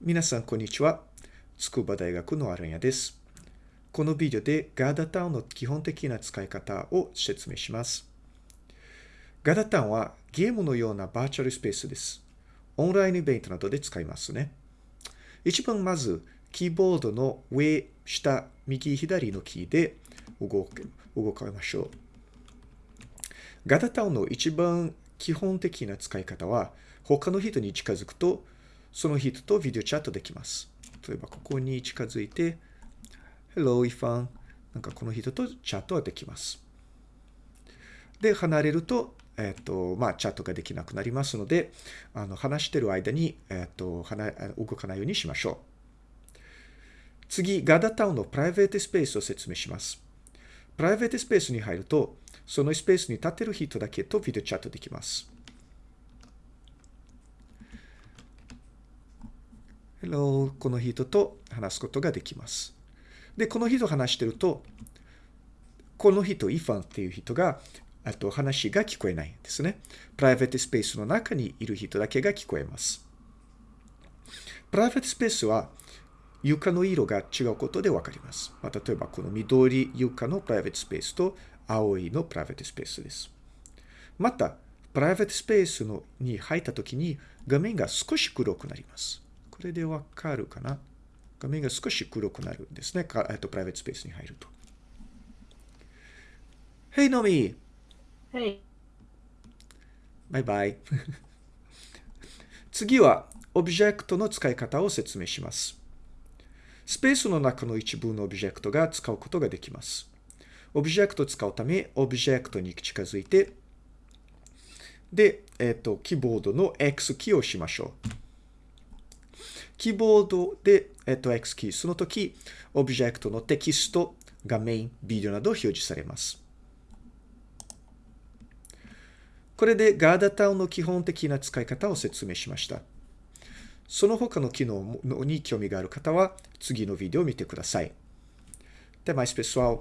皆さん、こんにちは。筑波大学のアランヤです。このビデオでガーダタウンの基本的な使い方を説明します。ガーダタウンはゲームのようなバーチャルスペースです。オンラインイベントなどで使いますね。一番まず、キーボードの上、下、右、左のキーで動け動かましょう。ガーダタウンの一番基本的な使い方は、他の人に近づくと、その人とビデオチャットできます。例えば、ここに近づいて、Hello, イファン。なんかこの人とチャットができます。で、離れると、えっ、ー、と、まあ、チャットができなくなりますので、あの、話してる間に、えっ、ー、と、動かないようにしましょう。次、ガダタウンのプライベートスペースを説明します。プライベートスペースに入ると、そのスペースに立てる人だけとビデオチャットできます。Hello, この人と話すことができます。で、この人話してると、この人、イファンっていう人が、あと話が聞こえないんですね。プライベートスペースの中にいる人だけが聞こえます。プライベートスペースは床の色が違うことでわかります。まあ、例えば、この緑床のプライベートスペースと青いのプライベートスペースです。また、プライベートスペースのに入ったときに画面が少し黒くなります。これでわかるかな？画面が少し黒くなるんですね。えっと、プライベートスペースに入ると。Hey, Nomi! Hey. バイバイ。次は、オブジェクトの使い方を説明します。スペースの中の一部のオブジェクトが使うことができます。オブジェクトを使うため、オブジェクトに近づいて、で、えっ、と、キーボードの X キーを押しましょう。キーボードで、えっと、X キー、その時、オブジェクトのテキスト、画面、ビデオなど表示されます。これで Gather Town の基本的な使い方を説明しました。その他の機能に興味がある方は、次のビデオを見てください。Até mais, pessoal!